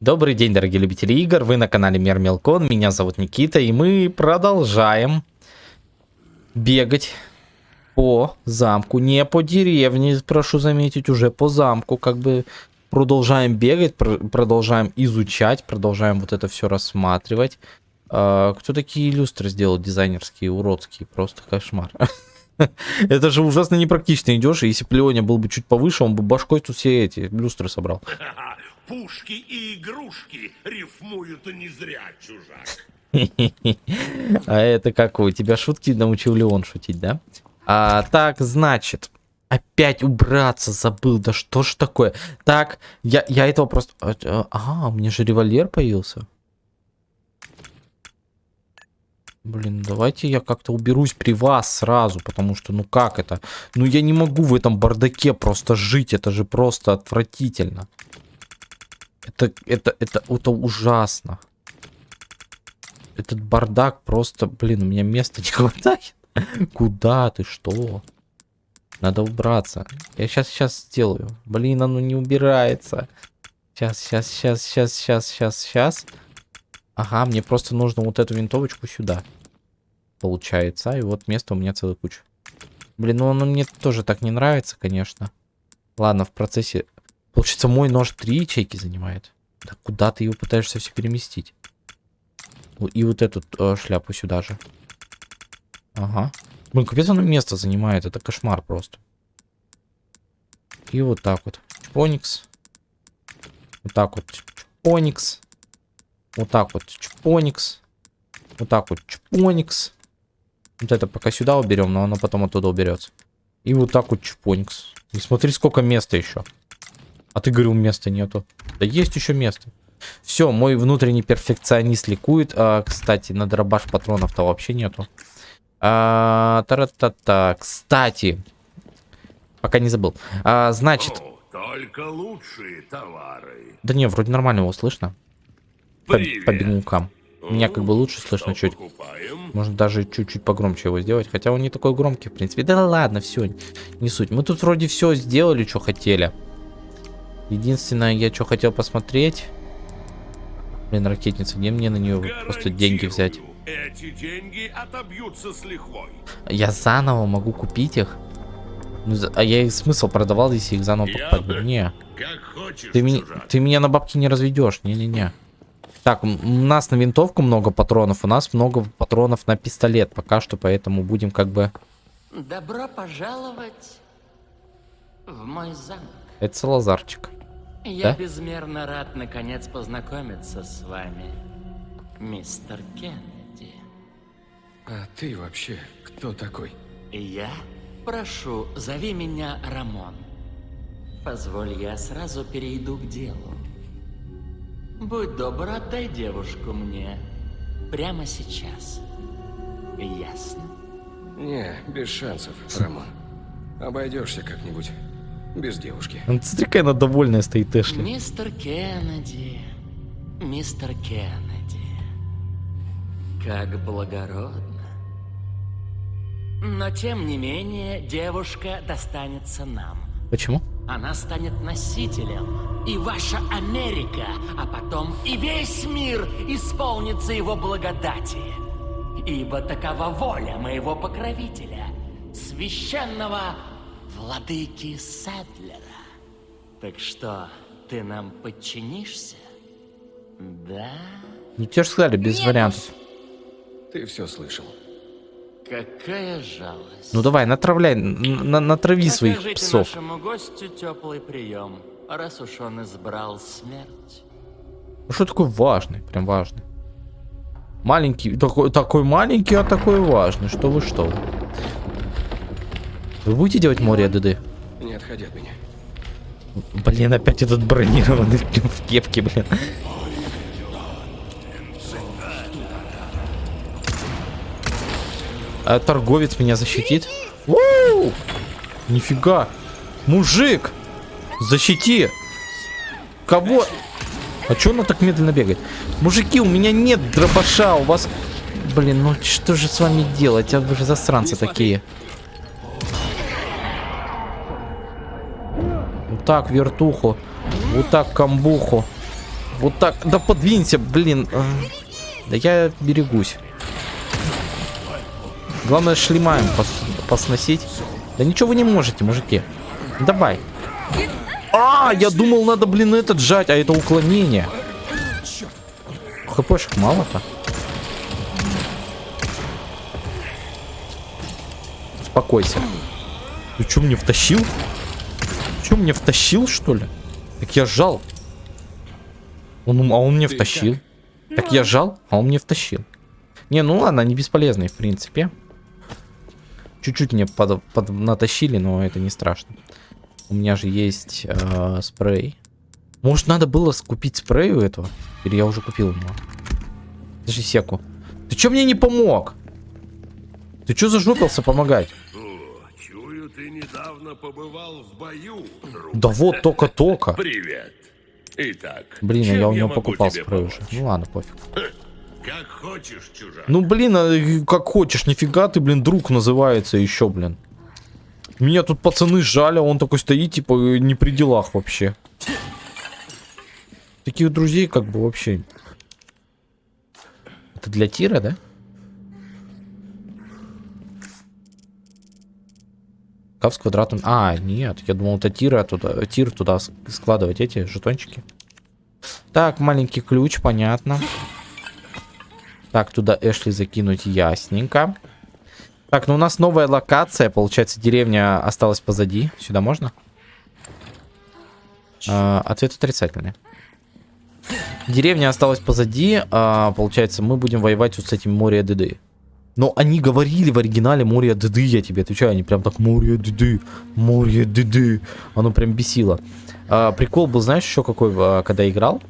Добрый день, дорогие любители игр, вы на канале Мир Мелкон, меня зовут Никита, и мы продолжаем бегать по замку, не по деревне, прошу заметить, уже по замку, как бы продолжаем бегать, пр продолжаем изучать, продолжаем вот это все рассматривать. А, кто такие люстры сделал дизайнерские, уродские, просто кошмар. Это же ужасно непрактично идешь, и если бы Леоня был бы чуть повыше, он бы башкой тут все эти люстры собрал. Пушки и игрушки рифмуют не зря, чужак. А это как у тебя шутки научил Леон шутить, да? А, так, значит, опять убраться забыл. Да что ж такое? Так, я, я этого просто... Ага, у меня же револьвер появился. Блин, давайте я как-то уберусь при вас сразу, потому что, ну как это? Ну я не могу в этом бардаке просто жить, это же просто отвратительно. Это, это, это, это ужасно. Этот бардак просто, блин, у меня места не хватает. Куда ты, что? Надо убраться. Я сейчас, сейчас сделаю. Блин, оно не убирается. Сейчас, сейчас, сейчас, сейчас, сейчас, сейчас, сейчас. Ага, мне просто нужно вот эту винтовочку сюда. Получается. И вот место у меня целая куча. Блин, ну оно мне тоже так не нравится, конечно. Ладно, в процессе... Получается, мой нож три ячейки занимает. Да куда ты его пытаешься все переместить? И вот эту э, шляпу сюда же. Ага. Блин, капец оно место занимает. Это кошмар просто. И вот так вот. Чпоникс. Вот так вот. Чпоникс. Вот так вот. Чпоникс. Вот так вот. Чпоникс. Вот это пока сюда уберем, но оно потом оттуда уберется. И вот так вот чпоникс. И смотри, сколько места еще. А ты говорил, места нету. Да есть еще место. Все, мой внутренний перфекционист ликует. А, кстати, на дробаш патронов-то вообще нету. А, та -та -та -та. Кстати, пока не забыл. А, значит... Только лучшие товары. Да не, вроде нормально его слышно. По, по бегункам. Меня как бы лучше слышно чуть. Покупаем. Можно даже чуть-чуть погромче его сделать. Хотя он не такой громкий, в принципе. Да ладно, все, не суть. Мы тут вроде все сделали, что хотели. Единственное, я что хотел посмотреть. Блин, ракетница, где мне на нее просто деньги взять? Эти деньги отобьются с лихвой. Я заново могу купить их? Ну, а я их смысл продавал, если их заново Я покупать? бы-? Не. Как хочешь, Ты, меня, ты меня на бабки не разведешь. Не-не-не. Так, у нас на винтовку много патронов, у нас много патронов на пистолет пока что, поэтому будем как бы... Добро пожаловать в мой замок. Это Салазарчик. Я Да? безмерно рад наконец познакомиться с вами, мистер Кеннеди. А ты вообще кто такой? Я прошу, зови меня Рамон. Позволь, я сразу перейду к делу. Будь добр, отдай девушку мне. Прямо сейчас. Ясно? Не, без шансов, Рамон. Обойдешься как-нибудь. Без девушки. Ну, Смотри, какая она довольная стоит, Эшли. Мистер Кеннеди, мистер Кеннеди, как благородно. Но тем не менее, девушка достанется нам. Почему? Она станет носителем, и ваша Америка, а потом и весь мир исполнится его благодати. Ибо такова воля моего покровителя, священного владыки Садлера. Так что, ты нам подчинишься? Да? Ну тебе же сказали, без вариантов. Ты все слышал. Какая жалость. Ну давай, натравляй, на- натрави своих псов. нашему гостю теплый прием, раз уж он избрал смерть. Ну что такой важный, прям важный. Маленький, такой, такой маленький, а такой важный. Что вы, что вы. Вы будете делать море ДД? Не отходи от меня. Блин, опять этот бронированный в кепке, блин. А торговец меня защитит? Уу! Нифига. Мужик! Защити! Кого? А чё она так медленно бегает? Мужики, у меня нет дробаша, у вас... Блин, ну что же с вами делать? А вы же засранцы такие. Так вертуху. Вот так камбуху. Вот так. Да подвинься, блин. А. Да я берегусь. Главное шлемаем пос посносить. Да ничего вы не можете, мужики. Давай. А, я думал, надо, блин, этот сжать, а это уклонение. ХПшек мало-то. Успокойся. Ты что, мне втащил? Что, мне втащил, что ли? Так я жал. Он, а он мне втащил. Так я жал, а он мне втащил. Не, ну ладно, они бесполезные, в принципе. Чуть-чуть мне под, под, натащили, но это не страшно. У меня же есть э, спрей. Может, надо было купить спрей у этого? Или я уже купил у него? Подожди секу. Ты чё мне не помог? Ты чё зажопился помогать? Недавно побывал в бою, друг. Да вот, только-только. Привет. Итак, Блин, а я у него покупал спрей уже. Ну ладно, пофиг. Как хочешь, чужак. Ну, блин, а, как хочешь, нифига ты, блин, друг называется еще, блин. Меня тут пацаны сжали, а он такой стоит, типа, не при делах вообще. Таких друзей, как бы, вообще. Это для тира, да? Кап с квадратом. А, нет, я думал, это тира туда, тир туда складывать эти жетончики. Так, маленький ключ, понятно. Так, туда Эшли закинуть ясненько. Так, ну у нас новая локация. Получается, деревня осталась позади. Сюда можно? А, ответ отрицательный. Деревня осталась позади. а, получается, мы будем воевать вот с этим Мория Деды. Но они говорили в оригинале Мория Деды, я тебе отвечаю. Они прям так Мория Деды, Мория Деды. Оно прям бесило. А, прикол был, знаешь, еще какой, а, когда играл?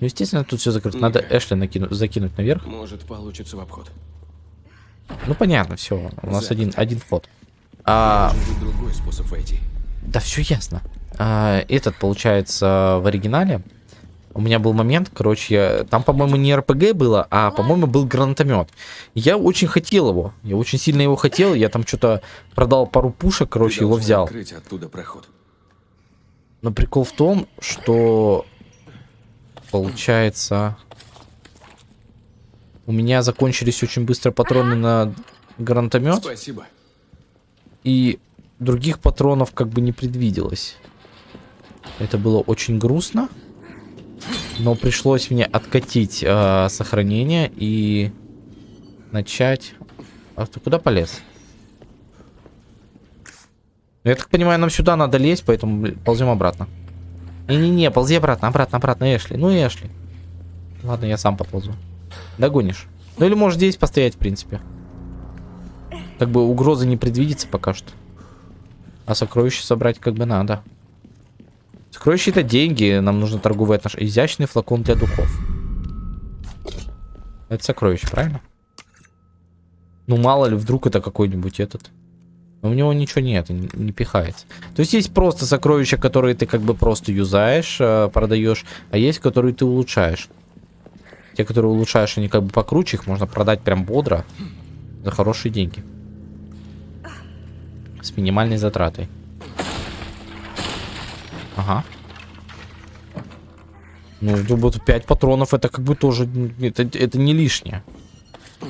Ну, естественно, тут все закрыто. Надо Эшли накину- закинуть наверх. Может, получится в обход. Ну понятно, все. У нас один, один вход. А, быть другой способ войти. да все ясно. А, этот, получается, в оригинале. У меня был момент, короче, я- там, по-моему, не РПГ было, а, по-моему, был гранатомет. Я очень хотел его. Я очень сильно его хотел. Я там что-то продал пару пушек, короче, Ты его взял. оттуда проход. Но прикол в том, что получается у меня закончились очень быстро патроны на гранатомет. Спасибо. И других патронов как бы не предвиделось. Это было очень грустно. Но пришлось мне откатить э, сохранение и начать... А ты куда полез? Ну, Я так понимаю, нам сюда надо лезть, поэтому ползем обратно. Не-не-не, ползи обратно, обратно, обратно, Эшли. Ну, Эшли. Ладно, я сам поползу. Догонишь. Ну или можешь здесь постоять, в принципе. Как бы угрозы не предвидится пока что. А сокровища собрать как бы надо. Сокровища это деньги, нам нужно торговые отношения. Изящный флакон для духов. Это сокровище, правильно? Ну мало ли, вдруг это какой-нибудь этот. Но у него ничего нет, не, не пихается. То есть есть просто сокровища, которые ты как бы просто юзаешь, э, продаешь, а есть, которые ты улучшаешь. Те, которые улучшаешь, они как бы покруче, их можно продать прям бодро за хорошие деньги. С минимальной затратой. Ага. Ну, вот 5 патронов это как бы тоже, м, это, это не лишнее.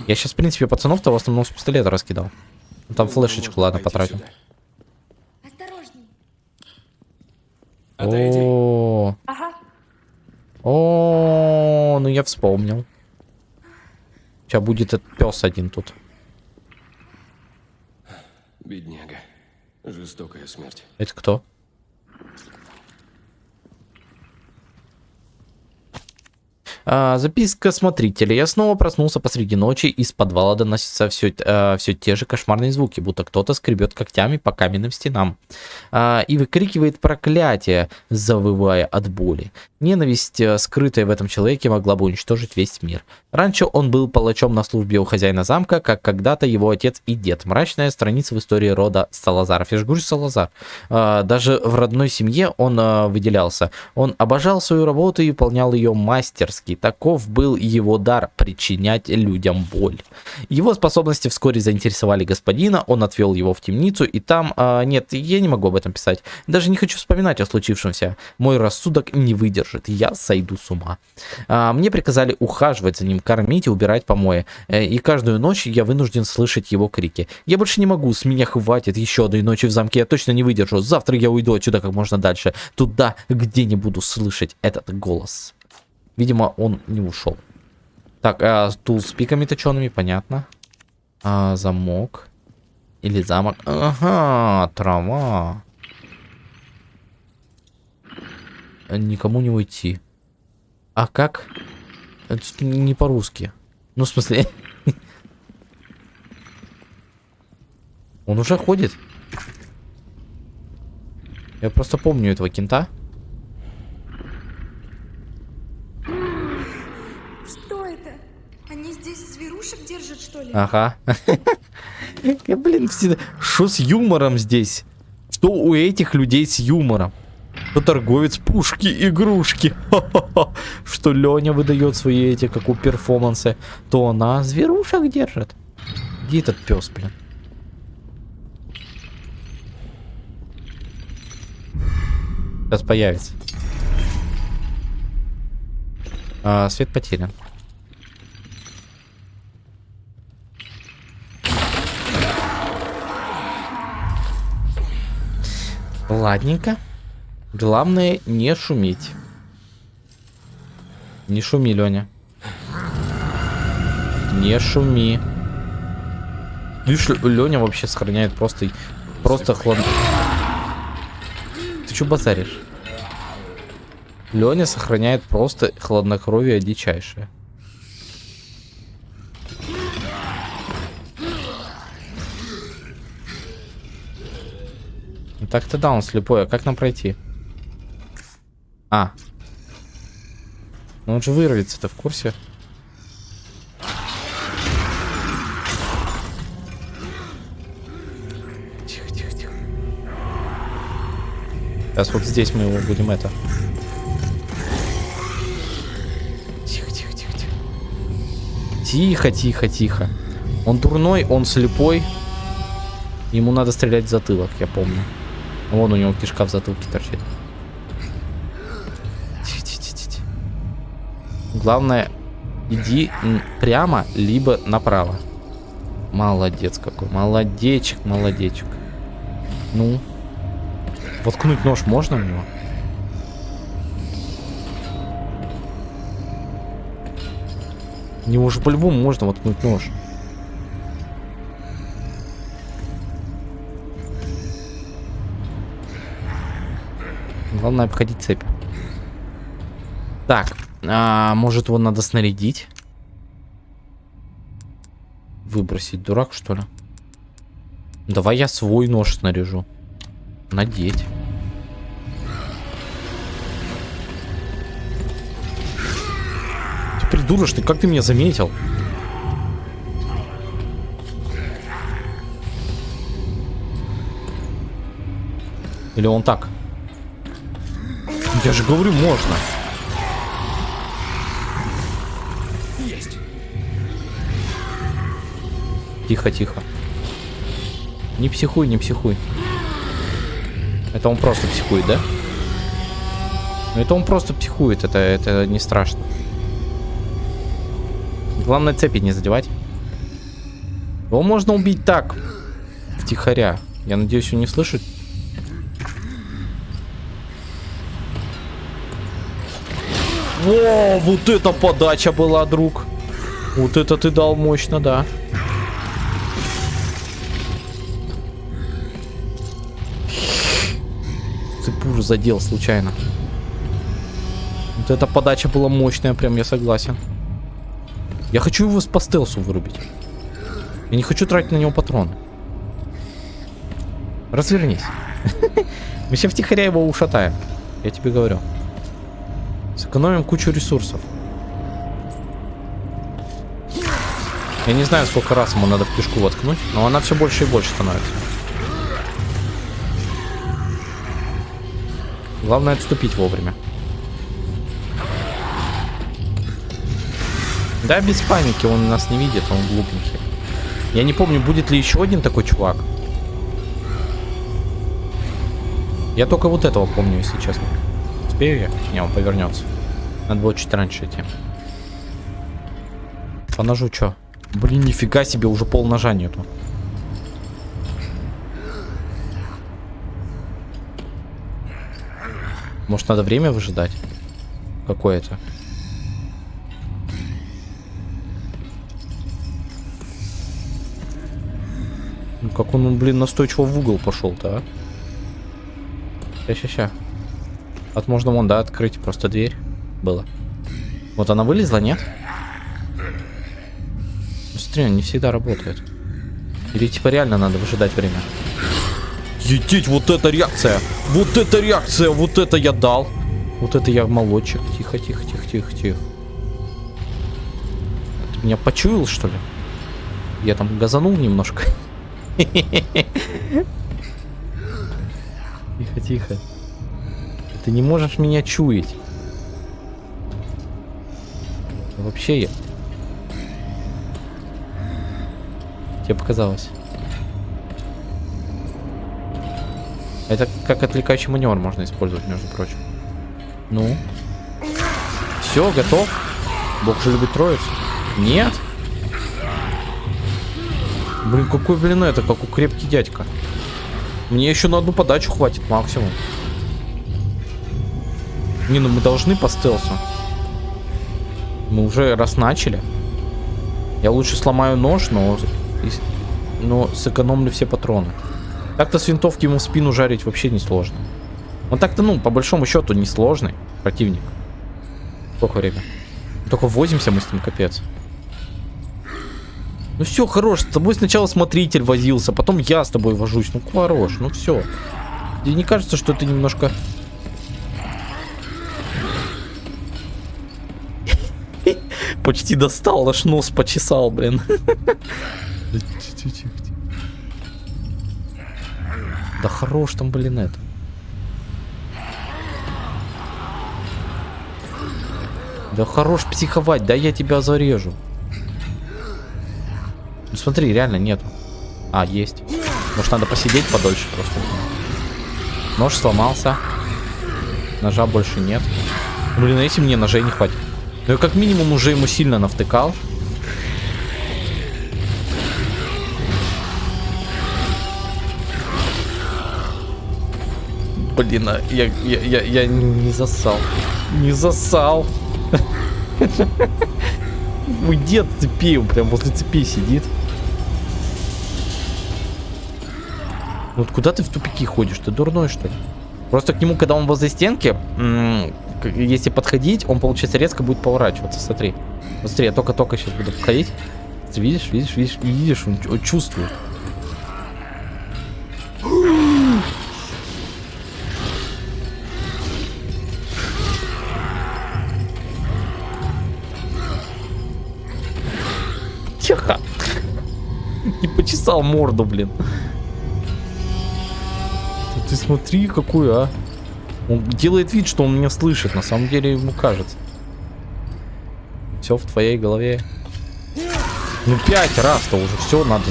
Я сейчас, в принципе, пацанов-то в основном с пистолета раскидал. Ну, Там флешечку, ладно. Отойди. О, Ага. о, ну я вспомнил. Сейчас будет этот пес один тут. Бедняга. Жестокая смерть. Это кто? А, записка смотрителя. Я снова проснулся посреди ночи, из подвала доносятся все, все те же кошмарные звуки, будто кто-то скребет когтями по каменным стенам. А, и выкрикивает проклятие, завывая от боли. Ненависть, э, скрытая в этом человеке, могла бы уничтожить весь мир. Раньше он был палачом на службе у хозяина замка, как когда-то его отец и дед. Мрачная страница в истории рода Салазаров. Я же Салазар. А, даже в родной семье он а, выделялся. Он обожал свою работу и выполнял ее мастерски. Магии. Таков был его дар причинять людям боль. Его способности вскоре заинтересовали господина, он отвел его в темницу, и там... А, нет, я не могу об этом писать. Даже не хочу вспоминать о случившемся. Мой рассудок не выдержит, я сойду с ума. А, мне приказали ухаживать за ним, кормить и убирать помои. Э, и каждую ночь я вынужден слышать его крики. Я больше не могу, с меня хватит еще одной ночи в замке, я точно не выдержу. Завтра я уйду отсюда как можно дальше. Туда, где не буду слышать этот голос. Видимо, он не ушел. Так, а, стул с пиками точеными, понятно. А, замок. Или замок. Ага, трава. Никому не уйти. А как? Это не по-русски. Ну, в смысле... Он уже ходит? Я просто помню этого кента. Что это? Они здесь зверушек держат, что ли? Ага. Я, блин. Что с юмором здесь? Что у этих людей с юмором? Что торговец пушки, игрушки. Что Леня выдает свои эти, как у перформансы. То она зверушек держит. Где этот пес, блин? Сейчас появится. А, свет потерян. Ладненько. Главное не шуметь. Не шуми, Леня. Не шуми. Видишь, Леня вообще сохраняет просто, просто хлад... Ты что базаришь? Леня сохраняет просто хладнокровие дичайшее. Так-то да, он слепой. А как нам пройти? А. Ну он же вырвется-то в курсе. Тихо, тихо, тихо. Сейчас вот здесь мы его будем это. Тихо, тихо, тихо, тихо. Тихо, тихо, тихо. Он дурной, он слепой. Ему надо стрелять в затылок, я помню. Вон у него кишка в затылке торчит. Главное, иди прямо, либо направо. Молодец какой. Молодечек, молодечек. Ну. Воткнуть нож можно у него? У него же по-любому можно воткнуть нож. Главное обходить цепь. Так, а, может его надо снарядить? Выбросить, дурак что ли? Давай я свой нож снаряжу. Надеть. Ты придурок, ты как ты меня заметил? Или он так? Я же говорю, можно. Есть. Тихо, тихо. Не психуй, не психуй. Это он просто психует, да? Ну это он просто психует, это, это не страшно. Главное цепи не задевать. Его можно убить так, втихаря. Я надеюсь, он не слышит. О, вот это подача была, друг. Вот это ты дал мощно, да. Цепур задел случайно. Вот эта подача была мощная, прям я согласен. Я хочу его по стелсу вырубить. Я не хочу тратить на него патроны. Развернись. Мы сейчас втихаря его ушатаем. Я тебе говорю. Сэкономим кучу ресурсов. Я не знаю, сколько раз ему надо в кишку воткнуть, но она все больше и больше становится. Главное отступить вовремя. Да, без паники, он нас не видит, он глупенький. Я не помню, будет ли еще один такой чувак. Я только вот этого помню, если честно. Успею я? Не, он повернется. Надо было чуть раньше идти. По ножу что? Блин, нифига себе, уже пол ножа нету. Может, надо время выжидать? Какое-то. Ну, как он, блин, настойчиво в угол пошел-то, а? Ща, ща, ща. От можно вон, да, открыть просто дверь. Было. Вот она вылезла, нет? Смотри, он не всегда работает. Или типа реально надо выжидать время. Етить, вот эта реакция! Вот эта реакция! Вот это я дал! Вот это я молодчик. Тихо, тихо, тихо, тихо, тихо. Ты меня почуял, что ли? Я там газанул немножко. Тихо, тихо. Ты не можешь меня чуять. Вообще я... Тебе показалось. Это как отвлекающий маневр можно использовать, между прочим. Ну. Все, готов. Бог же любит троицу. Нет. Блин, какой, блин, это, как у крепкий дядька. Мне еще на одну подачу хватит максимум. Не, ну мы должны по стелсу. Мы уже раз начали. Я лучше сломаю нож, но, но сэкономлю все патроны. Так-то с винтовки ему в спину жарить вообще не сложно. Он так-то, ну, по большому счету, не сложный противник. Сколько время? Только возимся мы с ним, капец. Ну все, хорош, с тобой сначала смотритель возился, потом я с тобой вожусь. Ну хорош, ну все. Тебе не кажется, что ты немножко... Почти достал, аж нос почесал, блин. Да хорош там, блин, это. Да хорош психовать, да я тебя зарежу. Ну смотри, реально нету. А, есть. Может надо посидеть подольше просто. Нож сломался. Ножа больше нет. Блин, а если мне ножей не хватит? Ну я как минимум уже ему сильно навтыкал. Блин, а я, я, я, я не засал. Не засал. Мой дед цепи, он прям возле цепи сидит. Вот куда ты в тупики ходишь? Ты дурной, что ли? Просто к нему, когда он возле стенки, если подходить, он, получается, резко будет поворачиваться. Смотри. Вот смотри, я только-только сейчас буду подходить. Ты видишь, видишь, видишь, видишь, он, он чувствует. Тихо. Не почесал морду, блин. Ты смотри, какой, а. Он делает вид, что он меня слышит. На самом деле ему кажется. Все в твоей голове. Ну, пять раз-то уже все надо.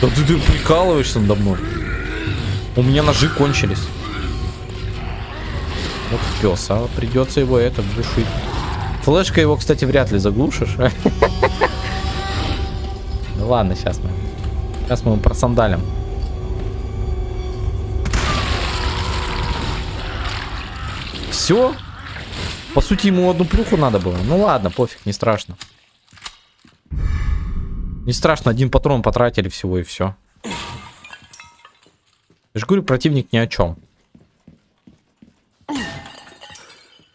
Да ты, ты прикалываешься надо мной. У меня ножи кончились. Вот пес, а придется его это глушить. Флешка его, кстати, вряд ли заглушишь. Ну ладно, сейчас мы. Сейчас мы его просандалим. Все? По сути, ему одну плюху надо было. Ну ладно, пофиг, не страшно. Не страшно, один патрон потратили всего и все. Я же говорю, противник ни о чем.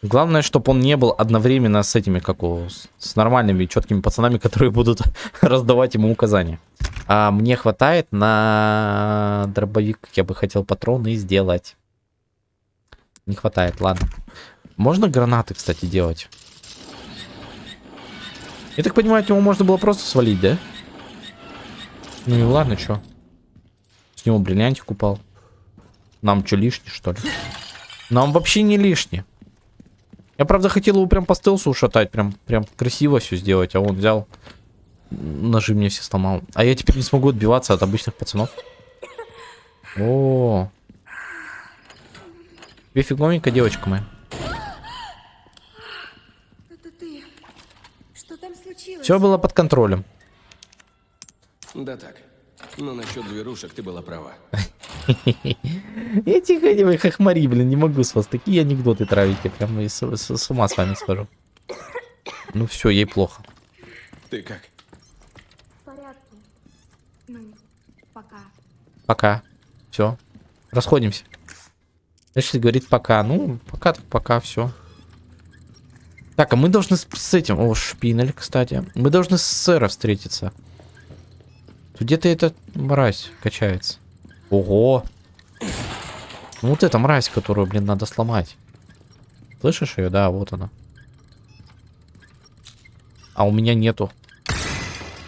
Главное, чтобы он не был одновременно с этими, как у, с нормальными, четкими пацанами, которые будут раздавать ему указания. А мне хватает на дробовик, я бы хотел патроны сделать. Не хватает, ладно. Можно гранаты, кстати, делать? Я так понимаю, его можно было просто свалить, да? Ну и ладно, что? С него бриллиантик упал. Нам что, лишний, что ли? Нам вообще не лишний. Я, правда, хотел его прям по стелсу ушатать, прям, прям красиво все сделать, а он взял, ножи мне все сломал. А я теперь не смогу отбиваться от обычных пацанов. О, тебе фиговенько, девочка моя. Это ты. Что там случилось? Все было под контролем. Да так. Но насчет зверушек ты была права. Я тихо, не хохмари, блин, не могу с вас такие анекдоты травите, прям и с, с- с ума с вами схожу. Ну все, ей плохо. Ты как? В порядке. Ну, пока. Пока. Все. Расходимся. Эшли говорит пока. Ну, пока так пока, все. Так, а мы должны с, с этим... О, шпинель, кстати. Мы должны с сэра встретиться. Где-то эта мразь качается. Ого. Ну вот эта мразь, которую, блин, надо сломать. Слышишь ее? Да, вот она. А у меня нету.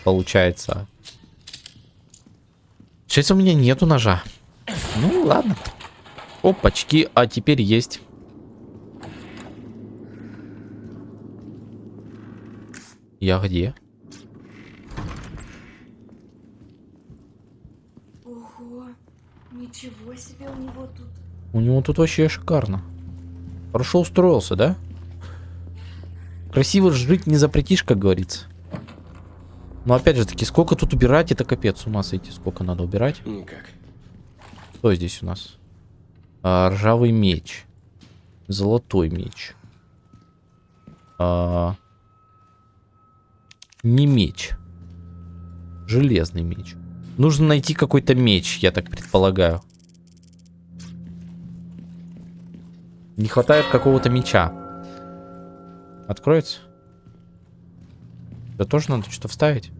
Получается. Сейчас у меня нету ножа. Ну, ладно. Опачки, а теперь есть. Я где? Ого. Ничего себе у него тут. У него тут вообще шикарно. Хорошо устроился, да? Красиво жить не запретишь, как говорится. Но опять же таки, сколько тут убирать, это капец, с ума сойти, сколько надо убирать. Никак. Что здесь у нас? А, ржавый меч. Золотой меч. А, не меч. Железный меч. Нужно найти какой-то меч, я так предполагаю. Не хватает какого-то меча. Откроется? Да тоже надо что-то вставить.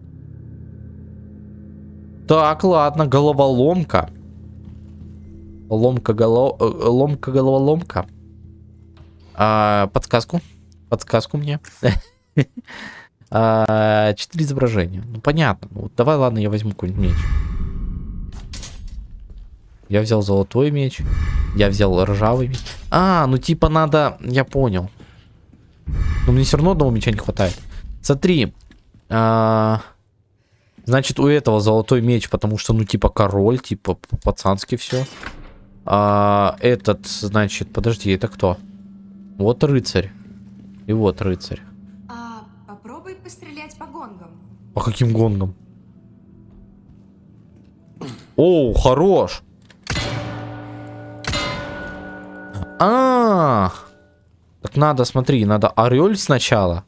Так, ладно, головоломка. Ломка голо... э, Ломка головоломка. А, подсказку. Подсказку мне. А, Четыре изображения. Ну, понятно. Ну, вот давай, ладно, я возьму какой-нибудь меч. Я взял золотой меч. Я взял ржавый меч. А, ну типа надо... Я понял. Но мне все равно одного меча не хватает. Смотри. а, Значит, у этого золотой меч, потому что, ну, типа, король, типа, пацански все. А, этот, значит, подожди, это кто? Вот рыцарь. И вот рыцарь. А попробуй пострелять по гонгам. По каким гонгам? Оу, хорош. А, так надо, смотри, надо орель сначала.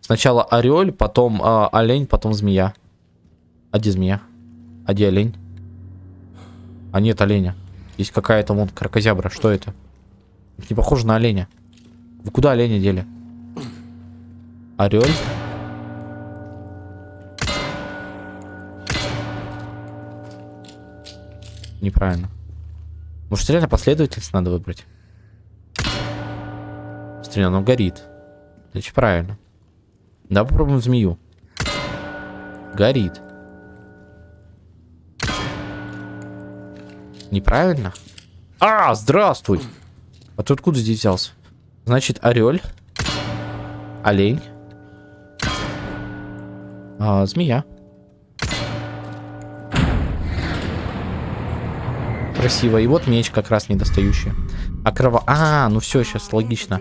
Сначала орель, потом а, олень, потом змея. А где змея? А где олень? А нет оленя. Есть какая-то вон кракозябра. Что это? Не похоже на оленя. Вы куда оленя дели? Орель? Неправильно. Может, реально последовательность надо выбрать? Смотри, оно горит. Значит, правильно. Да, попробуем змею. Горит. Неправильно? А, здравствуй! А ты откуда здесь взялся? Значит, орель. Олень. А, змея. Красиво. И вот меч как раз недостающий. А крово... А, ну все, сейчас логично.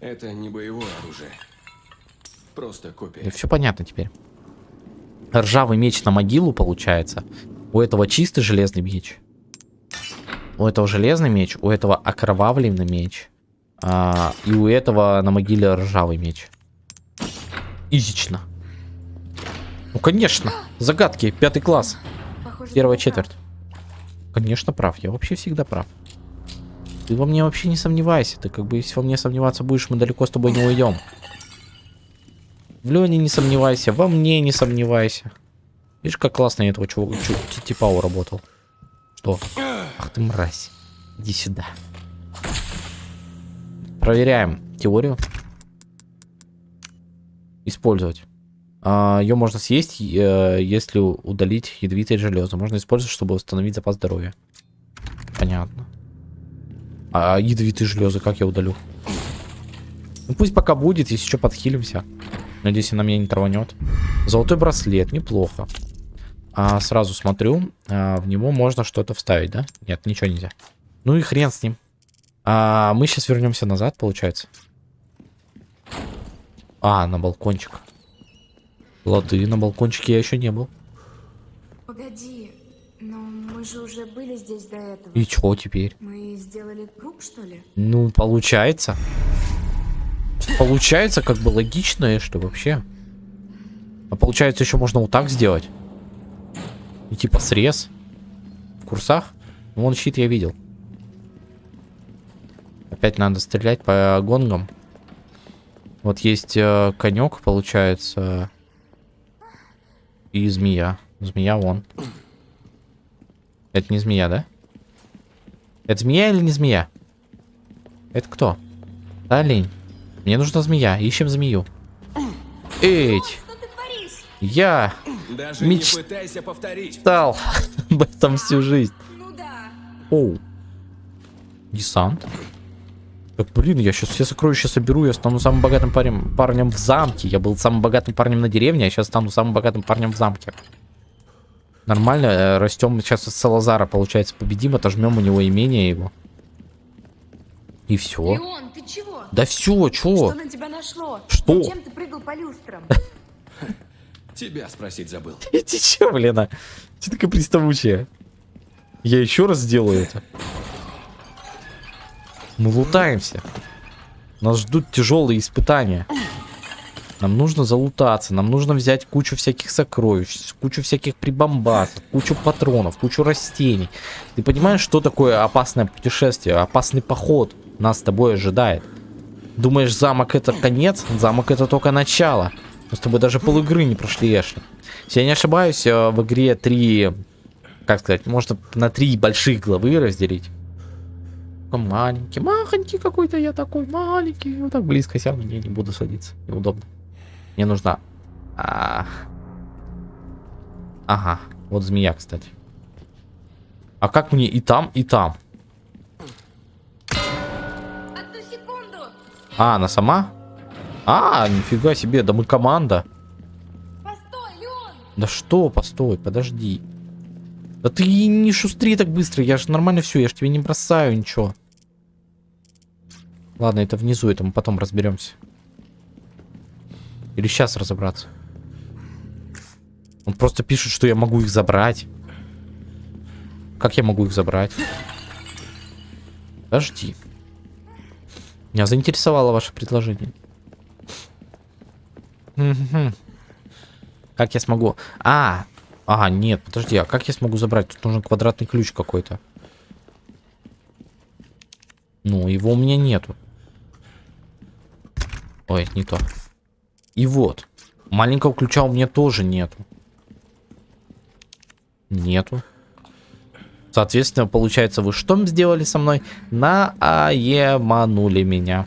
Это не боевое оружие. Просто копия. все понятно теперь. Ржавый меч на могилу получается. У этого чистый железный меч. У этого железный меч, у этого окровавленный меч. А, и у этого на могиле ржавый меч. Изично. Ну, конечно. Загадки. Пятый класс. Похоже, Первая ты прав. четверть. Конечно, прав. Я вообще всегда прав. Ты во мне вообще не сомневайся. Ты как бы, если во мне сомневаться будешь, мы далеко с тобой не уйдем. В Лене не сомневайся, во мне не сомневайся. Видишь, как классно я этого чувака, чу- ти- типа уработал. Что? Ах ты мразь. Иди сюда. Проверяем теорию. Использовать. ее можно съесть, если удалить ядовитые железы. Можно использовать, чтобы восстановить запас здоровья. Понятно. А ядовитые железы как я удалю? Ну пусть пока будет, если что, подхилимся. Надеюсь, она меня не траванет. Золотой браслет, неплохо. А, сразу смотрю, а, в него можно что-то вставить, да? Нет, ничего нельзя. Ну и хрен с ним. А, мы сейчас вернемся назад, получается. А, на балкончик. Лады, на балкончике я еще не был. Погоди, но мы же уже были здесь до этого. И чё теперь? Мы сделали круг, что ли? Ну, получается. Получается, как бы логично, что вообще. А получается, еще можно вот так сделать. И типа срез. В курсах? Вон щит я видел. Опять надо стрелять по гонгам. Вот есть э, конек, получается. И змея. Змея вон. Это не змея, да? Это змея или не змея? Это кто? Да, олень. Мне нужна змея. Ищем змею. Эть! Я Даже Меч- не пытайся повторить. стал об этом всю жизнь. Ну да. Оу. Десант. Так, блин, я сейчас все сокровища соберу, я стану самым богатым парнем, парнем в замке. Я был самым богатым парнем на деревне, а сейчас стану самым богатым парнем в замке. Нормально, э, растем сейчас из Салазара, получается, победим, отожмем у него имение его. И все. Леон, ты чего? Да все, Что чё? на тебя нашло? Что? Зачем ты прыгал по люстрам? Тебя спросить забыл. Ты че, блин, а? Че такая приставучая? Я еще раз сделаю это. Мы лутаемся. Нас ждут тяжелые испытания. Нам нужно залутаться, нам нужно взять кучу всяких сокровищ, кучу всяких прибамбасов, кучу патронов, кучу растений. Ты понимаешь, что такое опасное путешествие, опасный поход нас с тобой ожидает? Думаешь, замок это конец? Замок это только начало. Мы с тобой даже полигры не прошли, Эшли. Если я не ошибаюсь, э, в игре три, как сказать, можно на три больших главы разделить. Такой маленький, махонький какой-то я такой, маленький. Вот так близко сяду, не, не буду садиться, неудобно. Мне нужна... А... Ага, вот змея, кстати. А как мне и там, и там? Одну секунду! А, она сама? А, нифига себе, да мы команда. Постой, Леон! Да что, постой, подожди. Да ты не шустри так быстро, я же нормально все, я же тебе не бросаю ничего. Ладно, это внизу, это мы потом разберемся. Или сейчас разобраться. Он просто пишет, что я могу их забрать. Как я могу их забрать? Подожди. Меня заинтересовало ваше предложение. Как я смогу? А, а, нет, подожди, а как я смогу забрать? Тут нужен квадратный ключ какой-то. Ну, его у меня нету. Ой, не то. И вот. Маленького ключа у меня тоже нету. Нету. Соответственно, получается, вы что сделали со мной? Наеманули меня.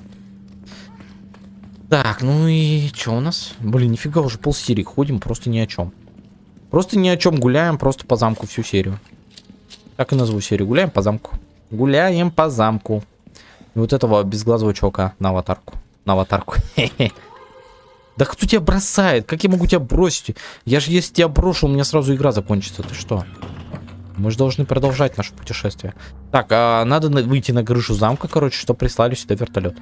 Так, ну и что у нас? Блин, нифига, уже полсерии ходим, просто ни о чем. Просто ни о чем гуляем, просто по замку всю серию. Так и назову серию. Гуляем по замку. Гуляем по замку. И вот этого безглазого чувака на аватарку. На аватарку. Да кто тебя бросает? Как я могу тебя бросить? Я же если тебя брошу, у меня сразу игра закончится. Ты что? Мы же должны продолжать наше путешествие. Так, а надо на- выйти на крышу замка, короче, что прислали сюда вертолет.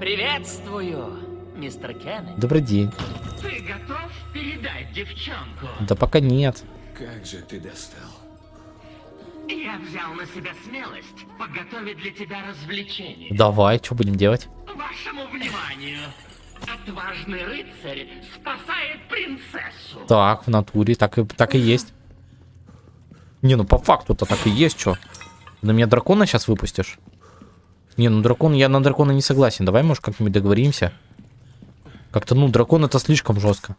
Приветствую, мистер Кеннеди. Добрый день. Ты готов передать девчонку? Да пока нет. Как же ты достал. Я взял на себя смелость подготовить для тебя развлечение. Давай, что будем делать? Вашему вниманию. Отважный рыцарь спасает принцессу. Так, в натуре, так и, так и есть. Не, ну по факту-то так и есть, что. На меня дракона сейчас выпустишь? Не, ну дракон, я на дракона не согласен. Давай, может, как-нибудь договоримся. Как-то, ну, дракон это слишком жестко.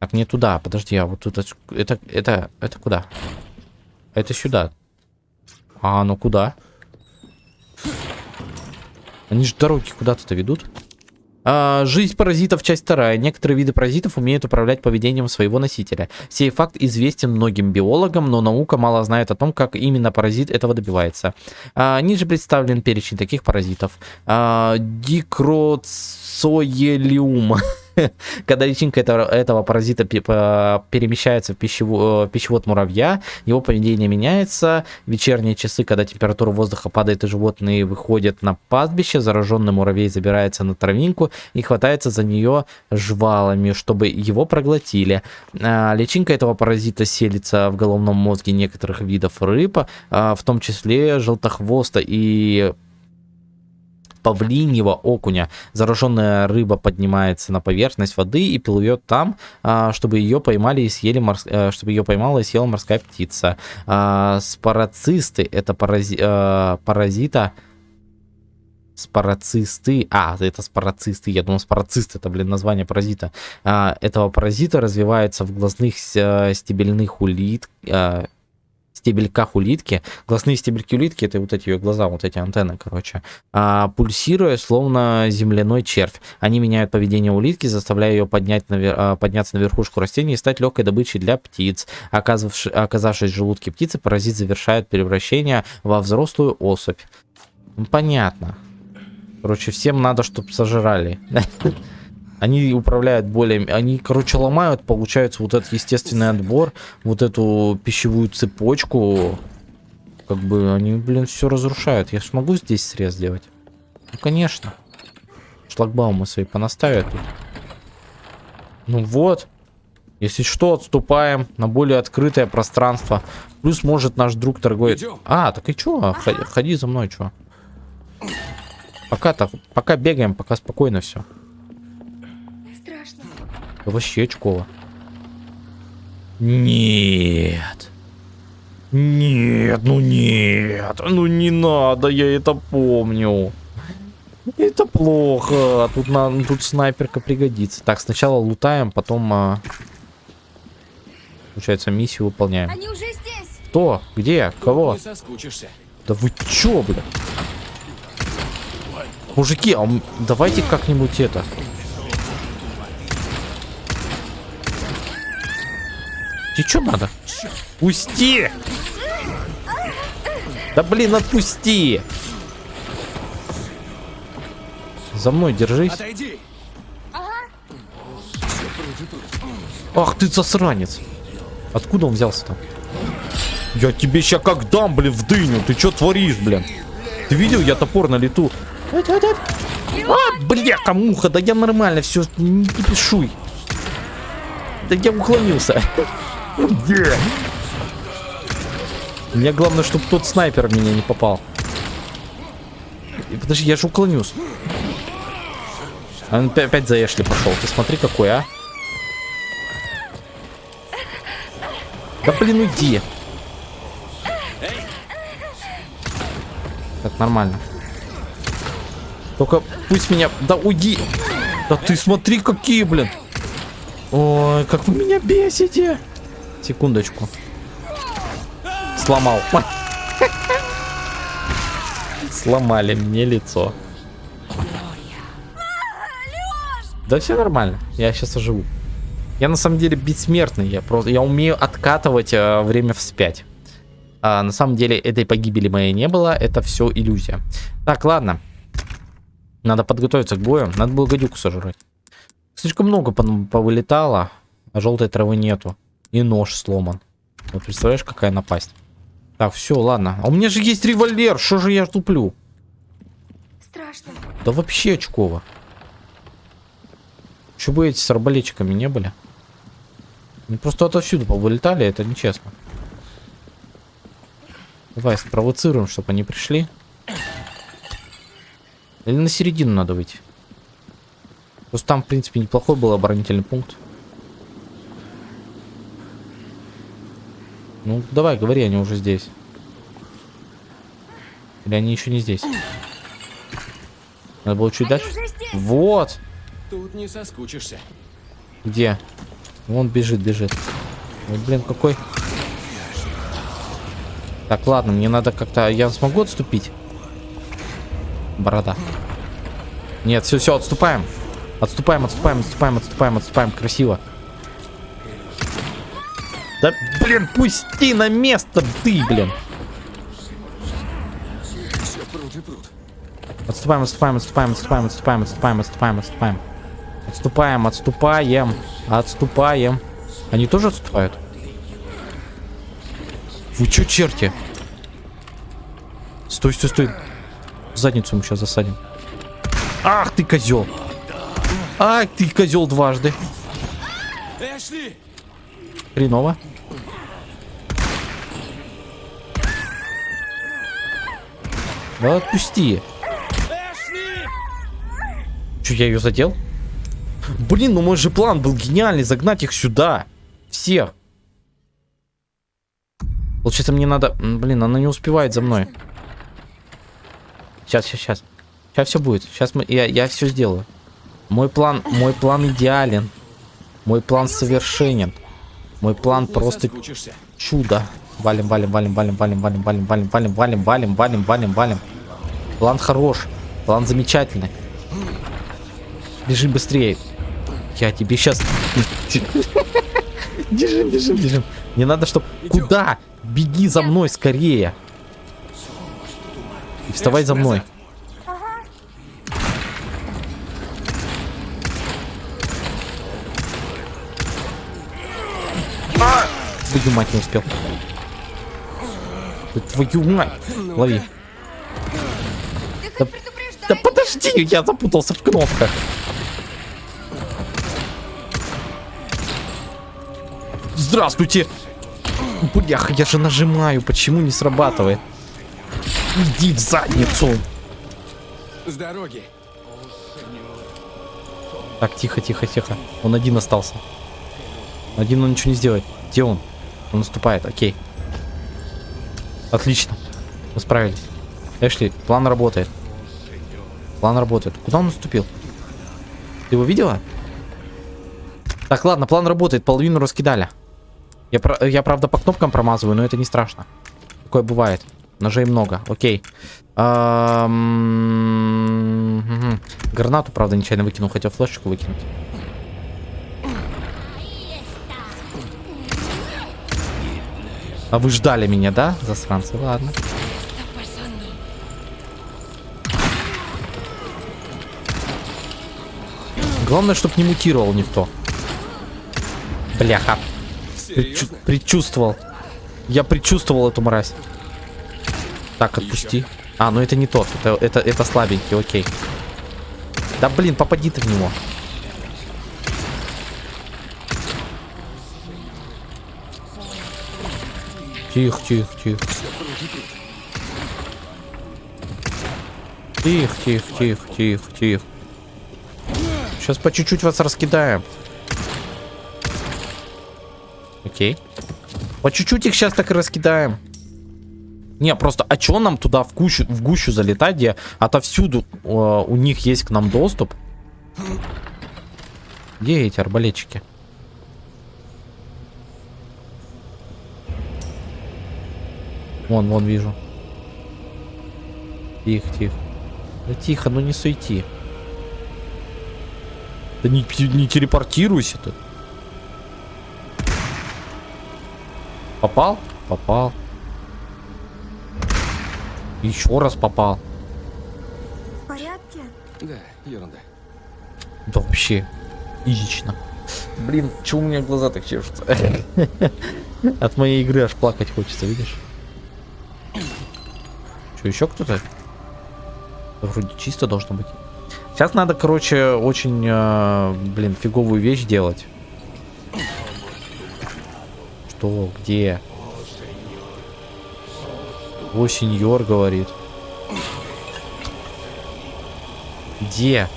Так, не туда, подожди, а вот тут это, это, это, куда? Это сюда. А, ну куда? Они же дороги куда-то-то ведут. А, Жизнь паразитов, часть вторая. Некоторые виды паразитов умеют управлять поведением своего носителя. Сей факт известен многим биологам, но наука мало знает о том, как именно паразит этого добивается. А, Ниже представлен перечень таких паразитов. А. Когда личинка этого, этого паразита перемещается в, пищево- э, пищевод муравья, его поведение меняется. В вечерние часы, когда температура воздуха падает и животные выходят на пастбище, зараженный муравей забирается на травинку и хватается за нее жвалами, чтобы его проглотили. А, Личинка этого паразита селится в головном мозге некоторых видов рыб, а, в том числе желтохвоста и павлиньего окуня. Зараженная рыба поднимается на поверхность воды и плывет там, а, чтобы ее поймали и съели морс- э, чтобы ее поймала и съела морская птица. А, Спарацисты это парази- э, паразита спарацисты, а, это спарацисты, я думал спарацисты, это, блин, название паразита, А, этого паразита развивается в глазных э, стебельных улит, стебельках улитки. Глазные стебельки улитки это вот эти ее глаза, вот эти антенны, короче. А, пульсируя, словно земляной червь. Они меняют поведение улитки, заставляя ее поднять навер- а, подняться на верхушку растения и стать легкой добычей для птиц. Оказавши- оказавшись в желудке птицы, паразит завершает превращение во взрослую особь. Понятно. Короче, всем надо, чтобы сожрали. Они управляют более... Они, короче, ломают, получается, вот этот естественный отбор, вот эту пищевую цепочку. Как бы они, блин, все разрушают. Я ж могу здесь срез сделать? Ну, конечно. Шлагбаумы свои понаставят тут. Ну вот. Если что, отступаем на более открытое пространство. Плюс, может, наш друг торгует... Идем. А, так и чё? Ходи, ходи за мной, чё? Пока-то, пока бегаем, пока спокойно все. Вообще очково. Нет. Нет, ну нет. Ну не надо, я это помню. Это плохо. Тут, на, тут снайперка пригодится. Так, сначала лутаем, потом... а, Получается, миссию выполняем. Они уже здесь. Кто? Где? Кого? Да вы чё, бля? Мужики, а давайте как-нибудь это. Тебе что надо? Пусти! Да блин, отпусти! За мной держись. Отойди. Ах ты засранец. Откуда он взялся там? Я тебе ща как дам, блин, в дыню. Ты что творишь, блин? Ты видел, я топор на лету. А, бляха, муха, да я нормально, все, не кипишуй. Да я уклонился. Где? Мне главное, чтобы тот снайпер в меня не попал. И Подожди, я же уклонюсь. А Он опя- опять за Эшли пошел. Ты смотри, какой, а. Да блин, уйди. Так, нормально. Только пусть меня... Да уйди. Да ты смотри, какие, блин. Ой, как вы меня бесите. Секундочку. Сломал. Сломали мне лицо. Да все нормально. Я сейчас оживу. Я на самом деле бессмертный. Я просто я умею откатывать э, время вспять. А, на самом деле этой погибели моей не было. Это все иллюзия. Так, ладно. Надо подготовиться к бою. Надо было гадюку сожрать. Слишком много повылетало, а желтой травы нету. И нож сломан. Вот представляешь, какая напасть. Так, все, ладно. А у меня же есть револьвер. Что же я туплю? Страшно. Да вообще очково. Че бы эти с арбалетчиками не были? Они просто отовсюду повылетали, это нечестно. Давай спровоцируем, чтобы они пришли. Или на середину надо выйти. Просто там, в принципе, неплохой был оборонительный пункт. Ну, давай, говори, они уже здесь. Или они еще не здесь? Надо было чуть Они дальше. Вот! Тут не соскучишься. Где? Вон бежит, бежит. Вот, блин, какой. Так, ладно, мне надо как-то... Я смогу отступить? Борода. Нет, все, все, отступаем. Отступаем, отступаем, отступаем, отступаем, отступаем. Красиво. Да, блин, пусти на место, ты, блин. Отступаем, отступаем, отступаем, отступаем, отступаем, отступаем, отступаем, отступаем. Отступаем, отступаем, отступаем. Они тоже отступают? Вы чё, черти? Стой, стой, стой. В задницу мы сейчас засадим. Ах ты, козел. Ах ты, козел дважды. Эшли! Хреново. Да отпусти. Че, я ее задел? Блин, ну мой же план был гениальный, загнать их сюда. Всех. Получается, мне надо... Блин, она не успевает за мной. Сейчас, сейчас, сейчас. Сейчас все будет. Сейчас мы... Я, я все сделаю. Мой план... Мой план идеален. Мой план совершенен. Мой план просто чудо. Валим, валим, валим, валим, валим, валим, валим, валим, валим, валим, валим, валим, валим, валим. План хорош. План замечательный. Бежим быстрее. Я тебе сейчас... Бежим, бежим, бежим. Не надо, чтоб... Куда? Беги за мной скорее. И вставай за мной. Твою мать не успел. Твою мать. Лови. Да, да подожди, я запутался в кнопках. Здравствуйте. Бляха, я же нажимаю, почему не срабатывает? Иди в задницу. С дороги. Так, тихо, тихо, тихо. Он один остался. Один он ничего не сделает. Где он? Он наступает, окей. Отлично. Мы справились. Эшли, план работает. План работает. Куда он наступил? Ты его видела? Так, ладно, план работает. Половину раскидали. Я, про- я правда, по кнопкам промазываю, но это не страшно. Такое бывает. Ножей много, окей. Гранату, правда, нечаянно выкинул, хотел флешечку выкинуть. А вы ждали меня, да, засранцы? Ладно. Главное, чтобы не мутировал никто. Бляха. Предчу- предчувствовал. Я предчувствовал эту мразь. Так, отпусти. А, ну это не тот. Это, это, это слабенький, окей. Да блин, попади ты в него. Тихо, тихо, тихо. Тихо, тихо, тихо, тихо, тихо. Сейчас по чуть-чуть вас раскидаем. Окей. По чуть-чуть их сейчас так и раскидаем. Не, просто, а чё нам туда в гущу, в гущу залетать, где отовсюду э, у них есть к нам доступ? Где эти арбалетчики? Вон, вон вижу. Тихо, тихо. Да тихо, ну не суети. Да не, не телепортируйся ты. Попал? Попал. Еще раз попал. В порядке? Да, ерунда. Да вообще. Изично. Блин, чего у меня глаза так чешутся? От моей игры аж плакать хочется, видишь? Что, еще кто-то? Вроде чисто должно быть. Сейчас надо, короче, очень, э, блин, фиговую вещь делать. Что? Где? О, сеньор говорит. Где?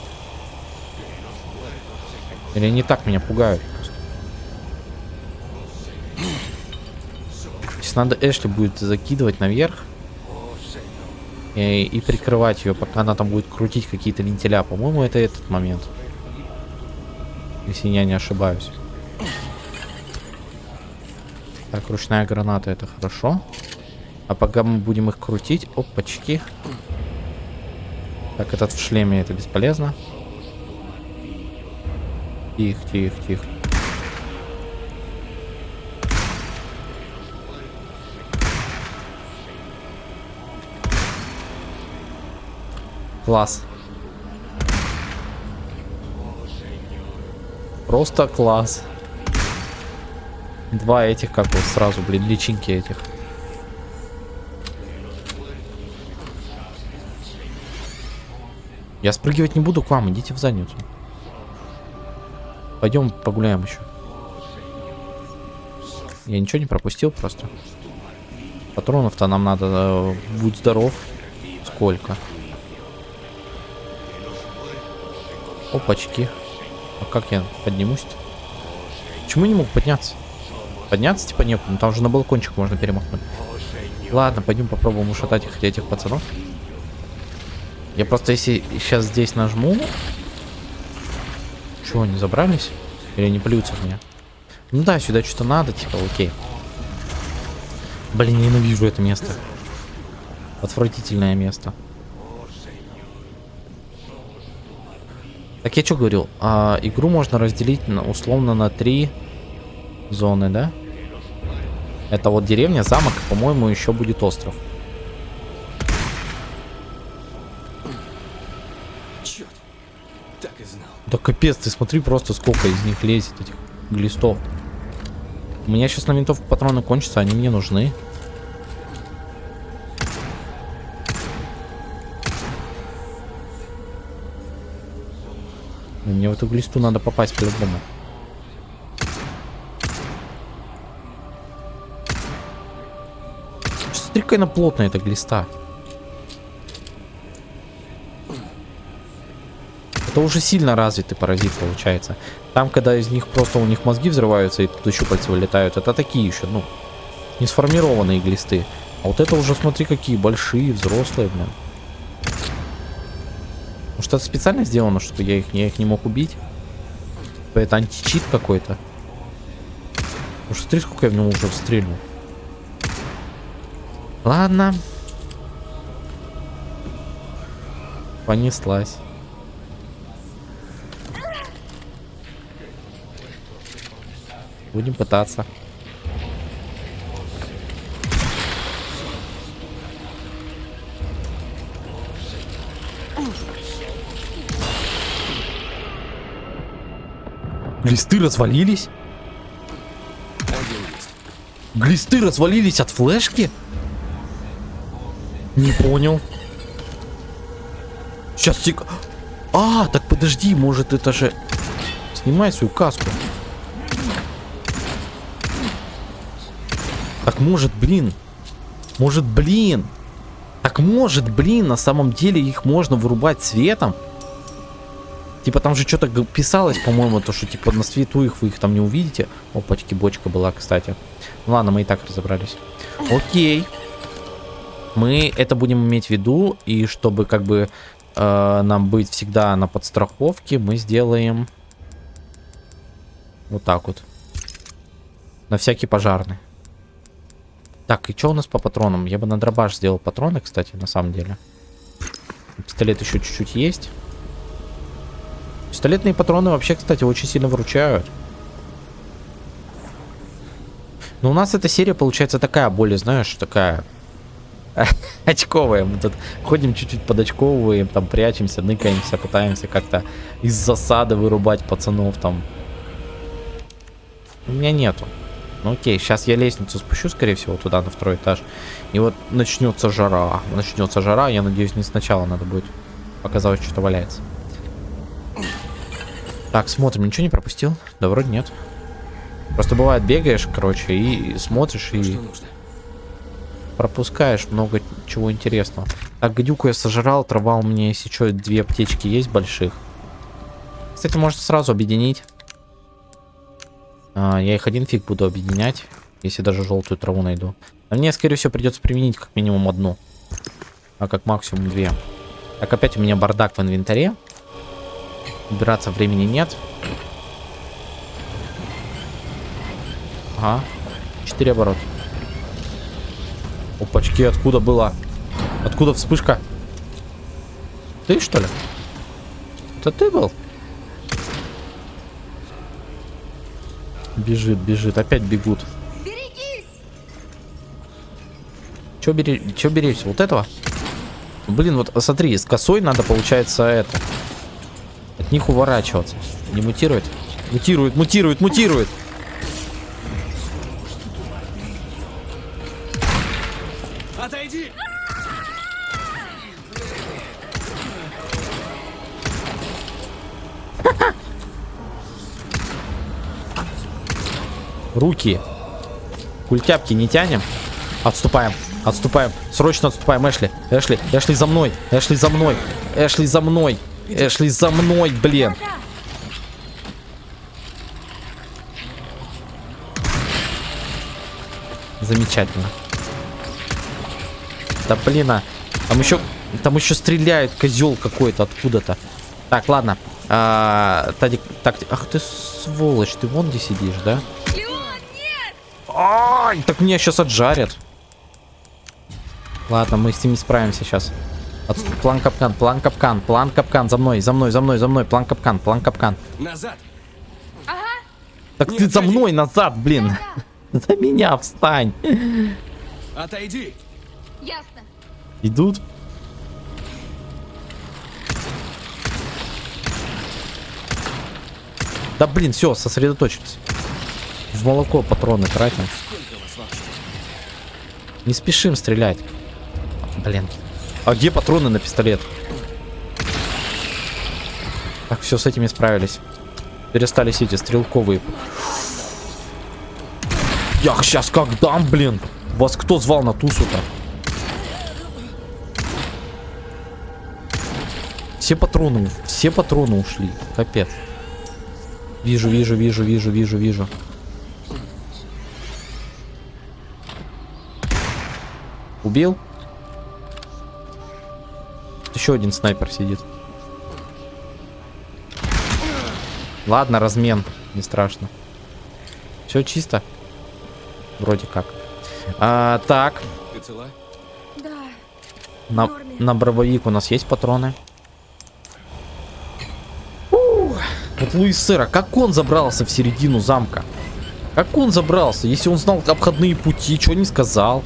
Или они так меня пугают? Сейчас надо Эшли будет закидывать наверх. И, и прикрывать ее, пока она там будет крутить какие-то вентиля. По-моему, это этот момент. Если я не ошибаюсь. Так, ручная граната, это хорошо. А пока мы будем их крутить... Опачки. Так, этот в шлеме, это бесполезно. Тихо, тихо, тихо. Класс. Просто класс. Два этих, как вот сразу, блин, личинки этих. Я спрыгивать не буду к вам, идите в задницу. Пойдем погуляем еще. Я ничего не пропустил просто. Патронов-то нам надо. э, Будь здоров. Сколько? Опачки. А как я поднимусь-то? Почему не мог подняться? Подняться типа некуда, ну там же на балкончик можно перемахнуть. Ладно, пойдем попробуем ушатать их, этих пацанов. Я просто если сейчас здесь нажму... Чего, они забрались? Или они плюются в меня? Ну да, сюда что-то надо, типа, окей. Блин, ненавижу это место. Отвратительное место. Так я что говорил? А, игру можно разделить на, условно на три зоны, да? Это вот деревня, замок, по-моему, еще будет остров. Черт. Так и знал. Да капец, ты смотри просто сколько из них лезет, этих глистов. У меня сейчас на винтовку патроны кончатся, они мне нужны. Мне в эту глисту надо попасть по-любому. Смотри, какая она плотная, эта глиста. Это уже сильно развитый паразит получается. Там, когда из них просто у них мозги взрываются и тут щупальца вылетают, это такие еще, ну, не сформированные глисты. А вот это уже, смотри, какие большие, взрослые, блин. Это специально сделано, что я их, я их не мог убить? Это античит какой-то. Ну, смотри, сколько я в него уже стрельнул. Ладно. Понеслась. Будем пытаться. Глисты развалились? Глисты развалились от флешки? Не понял. Сейчас сек... А, так подожди, может это же... Снимай свою каску. Так может, блин. Может, блин. Так может, блин, на самом деле их можно вырубать светом. Типа там же что-то писалось, по-моему, то, что типа на свету их вы их там не увидите. Опачки, бочка была, кстати. Ну ладно, мы и так разобрались. Окей. Мы это будем иметь в виду, и чтобы как бы э, нам быть всегда на подстраховке, мы сделаем вот так вот. На всякий пожарный. Так, и что у нас по патронам? Я бы на дробаш сделал патроны, кстати, на самом деле. Пистолет еще чуть-чуть есть. Пистолетные патроны вообще, кстати, очень сильно выручают. Но у нас эта серия получается такая, более, знаешь, такая очковая. Мы тут ходим чуть-чуть подочковываем, там прячемся, ныкаемся, пытаемся как-то из засады вырубать пацанов там. У меня нету. Ну окей, сейчас я лестницу спущу, скорее всего, туда, на второй этаж. И вот начнется жара. Начнется жара, я надеюсь, не сначала надо будет показывать, что-то валяется. Так, смотрим, ничего не пропустил? Да вроде нет. Просто бывает, бегаешь, короче, и смотришь, и Что нужно? пропускаешь много чего интересного. Так, гадюку я сожрал, трава у меня, если что, две аптечки есть больших. Кстати, можно сразу объединить. А, я их один фиг буду объединять, если даже желтую траву найду. А мне, скорее всего, придется применить как минимум одну. А как максимум две. Так, опять у меня бардак в инвентаре. Убираться времени нет. Ага. Четыре оборота. Опачки, откуда была? Откуда вспышка? Ты что ли? Это ты был? Бежит, бежит. Опять бегут. Берегись! Че бери... Че? Вот этого? Блин, вот смотри, с косой надо, получается, это. От них уворачиваться. Не мутирует? Мутирует, мутирует, мутирует. Отойди! Руки. Культяпки не тянем. Отступаем. Отступаем. Срочно отступаем. Эшли. Эшли. Эшли за мной. Эшли за мной. Эшли за мной. Эшли за мной, блин. Замечательно. Да блин, а. Там еще, там еще стреляет козел какой-то откуда-то. Так, ладно. А, Тадик, так, ах ты сволочь, ты вон где сидишь, да? Ай, так меня сейчас отжарят. Ладно, мы с ним не справимся сейчас. Отступ, план капкан, план капкан, план капкан, за мной, за мной, за мной, за мной, план капкан, план капкан. Назад! Так Не ты за мной назад, блин. За меня встань. Отойди! Ясно. Идут. Да блин, все, сосредоточились. В молоко патроны тратим. Не спешим стрелять. Блин. А где патроны на пистолет? Так, все, с этими справились. Перестались эти стрелковые. Я сейчас как дам, блин. Вас кто звал на тусу-то? Все патроны, все патроны ушли. Капец. Вижу, вижу, вижу, вижу, вижу, вижу. Убил? Еще один снайпер сидит. Ладно, размен. Не страшно. Все чисто. Вроде как. А, так. Ты цела? Да. На, на брововик у нас есть патроны. Ух, Вот Луис Сэра, как он забрался в середину замка? Как он забрался? Если он знал обходные пути, что не сказал?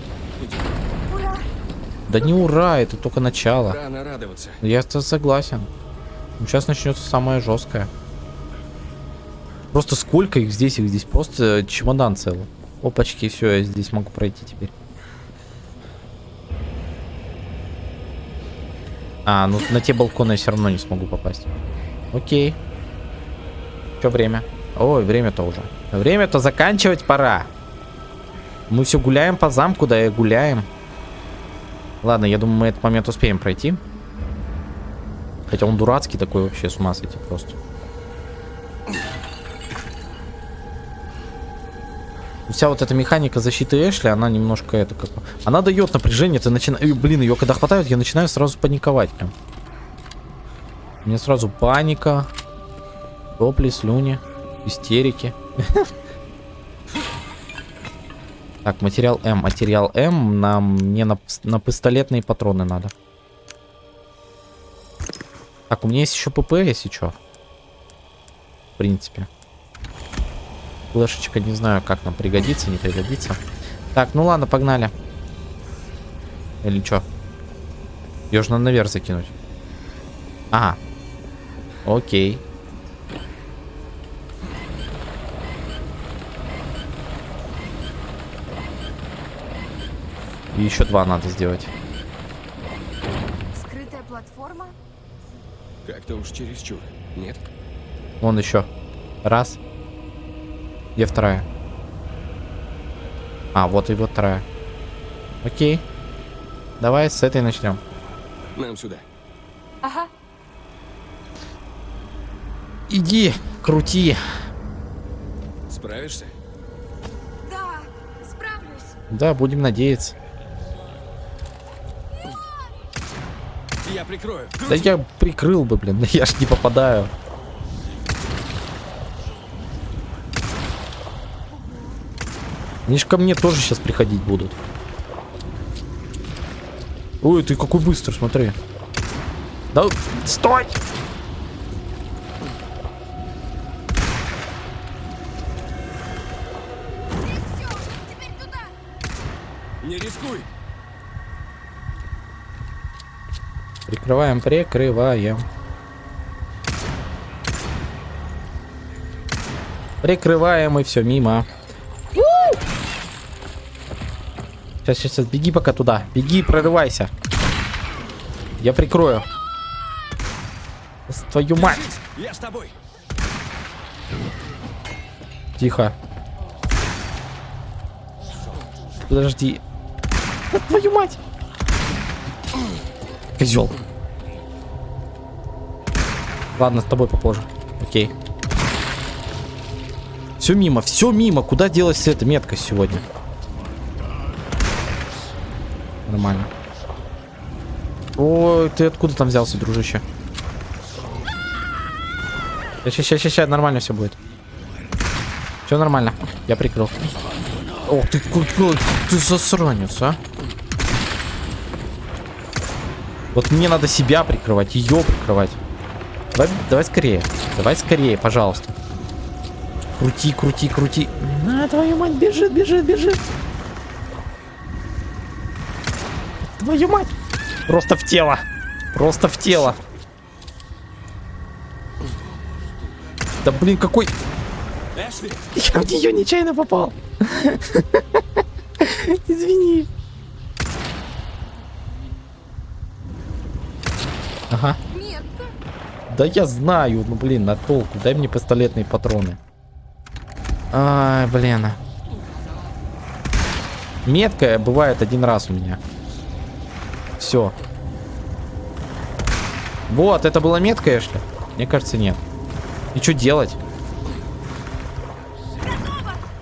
Да не ура, это только начало. Рано радоваться. Я-то согласен. Сейчас начнется самое жесткое. Просто сколько их здесь? Их здесь просто чемодан целый. Опачки, все, я здесь могу пройти теперь. А, ну на те балконы я все равно не смогу попасть. Окей. Что время? Ой, время-то уже. Время-то заканчивать пора. Мы все гуляем по замку, да и гуляем. Ладно, я думаю, мы этот момент успеем пройти. Хотя он дурацкий такой вообще, с ума сойти просто. Вся вот эта механика защиты Эшли, она немножко это как... Она дает напряжение, ты начинаешь... Блин, ее когда хватает, я начинаю сразу паниковать прям. Меня сразу паника, сопли, слюни, истерики. Так, материал М. Материал М нам не на, на пистолетные патроны надо. Так, у меня есть еще ПП, если что. В принципе. Флешечка, не знаю, как нам пригодится, не пригодится. Так, ну ладно, погнали. Или что? Ее же надо наверх закинуть. Ага. Окей. И еще два надо сделать. Скрытая платформа? Как-то уж чересчур. Нет? Вон еще. Раз. Где вторая? А, вот и вот вторая. Окей. Давай с этой начнем. Нам сюда. Ага. Иди, крути. Справишься? Да, справлюсь. Да, будем надеяться. Я прикрою. Да я прикрыл бы, блин, я ж не попадаю. Они ж ко мне тоже сейчас приходить будут. Ой, ты какой быстрый, смотри. Да, стой! Прикрываем, прикрываем. Прикрываем и все мимо. Сейчас, сейчас, сейчас, беги пока туда. Беги, прорывайся. Я прикрою. Твою мать. Я с тобой! Тихо. Подожди. Твою мать. Козел. Ладно, с тобой попозже. Окей. Все мимо, все мимо. Куда делась эта метка сегодня? Нормально. Ой, ты откуда там взялся, дружище? Сейчас, сейчас, сейчас, нормально все будет. Все нормально. Я прикрыл. Ох ты какой ты засранец, а. Вот мне надо себя прикрывать, ее прикрывать. Давай, давай скорее. Давай скорее, пожалуйста. Крути, крути, крути. На, твою мать, бежит, бежит, бежит. Твою мать. Просто в тело. Просто в тело. Да блин, какой... Я в нее нечаянно попал. Извини. Ага. Метка. Да я знаю, ну блин, на толку. Дай мне пистолетные патроны. Ай, блин. Метка бывает один раз у меня. Все. Вот, это была метка, Эшли? Мне кажется, нет. И что делать?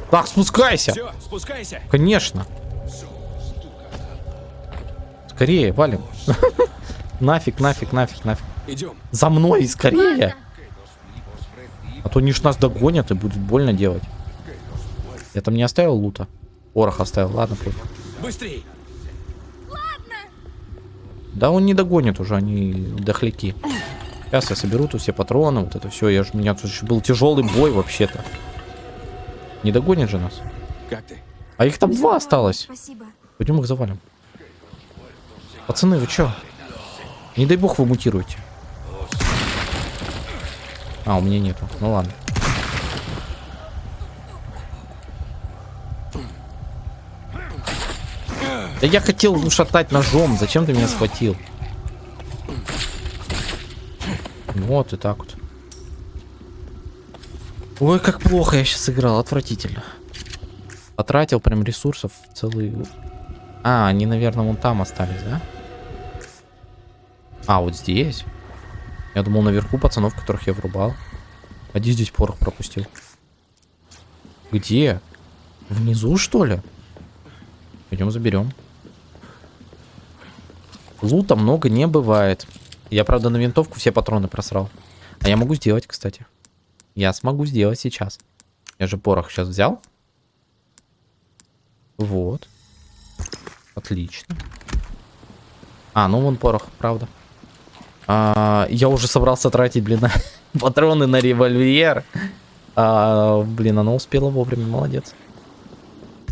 Так, спускайся. Все, спускайся! Конечно. Скорее, валим. Нафиг, нафиг, нафиг, нафиг. Идем. За мной скорее. А то они ж нас догонят и будет больно делать. Я там не оставил лута. Порох оставил, ладно, пофиг. Быстрей! Да он не догонит уже, они дохляки. Сейчас я соберу тут все патроны, вот это все. Я ж, у меня тут был тяжелый бой вообще-то. Не догонит же нас. Как ты? А их там два осталось. Спасибо. Пойдем их завалим. Пацаны, вы чё? Не дай бог вы мутируете. А, у меня нету. Ну ладно. Да я хотел ушатать ножом. Зачем ты меня схватил? Вот и так вот. Ой, как плохо я сейчас играл. Отвратительно. Потратил прям ресурсов целый... А, они, наверное, вон там остались, да? А, вот здесь. Я думал, наверху пацанов, которых я врубал. Один здесь порох пропустил. Где? Внизу, что ли? Пойдем заберем. Лута много не бывает. Я, правда, на винтовку все патроны просрал. А я могу сделать, кстати. Я смогу сделать сейчас. Я же порох сейчас взял. Вот. Отлично. А, ну вон порох, правда. А, я уже собрался тратить, блин, патроны на револьвер. А, блин, она успела вовремя, молодец.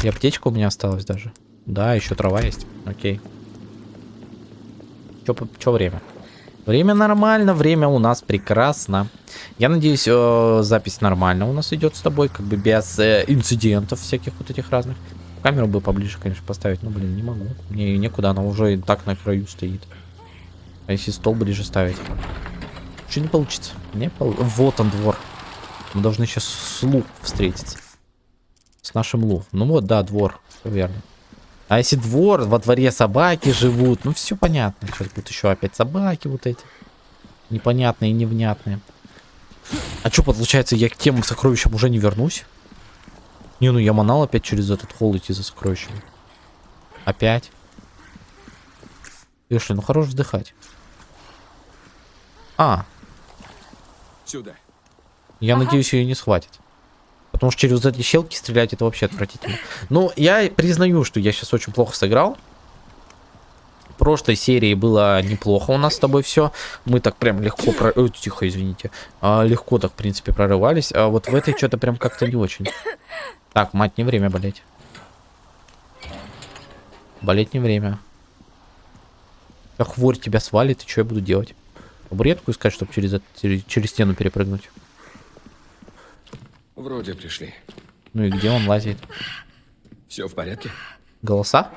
И аптечка у меня осталась даже. Да, еще трава есть. Окей. По- чё время? Время нормально, время у нас прекрасно. Я надеюсь, э, запись нормально у нас идет с тобой, как бы без э, инцидентов всяких вот этих разных. Камеру бы поближе, конечно, поставить, но, блин, не могу. Мне некуда, она уже и так на краю стоит. А если стол ближе ставить? Что не получится? Не пол... Вот он двор. Мы должны сейчас с Лу встретиться. С нашим Лу. Ну вот, да, двор. Всё верно. А если двор, во дворе собаки живут, ну все понятно. Сейчас будут еще опять собаки вот эти. Непонятные, невнятные. А что, получается, я к тем сокровищам уже не вернусь? Не, ну я манал опять через этот холл идти за сокровищами. Опять. Эшли, ну хорош вздыхать. А, Сюда. я надеюсь, ее не схватит. Потому что через эти щелки стрелять это вообще отвратительно. Ну, я признаю, что я сейчас очень плохо сыграл. В прошлой серии было неплохо у нас с тобой все. Мы так прям легко... Про... Ой, тихо, извините. А, легко так, в принципе, прорывались. А вот в этой что-то прям как-то не очень. Так, мать, не время болеть. Болеть не время. А хворь тебя свалит, и что я буду делать? Табуретку искать, чтобы через, через стену перепрыгнуть. Вроде пришли. Ну и где он лазит? Все в порядке? Голоса?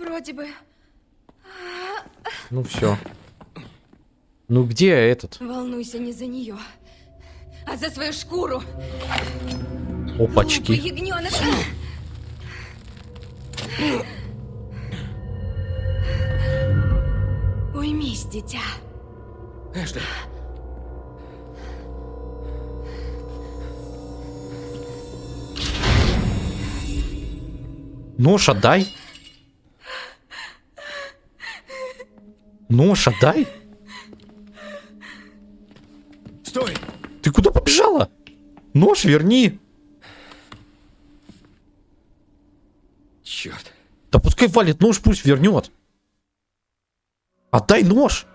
Вроде бы. Ну все. Ну где этот? Волнуйся не за нее, а за свою шкуру. Опачки. ягненок. Уймись, дитя. Эшли, Нож отдай. Нож отдай. стой! Ты куда побежала? Нож верни. Черт. Да пускай валит нож, пусть вернет. Отдай нож.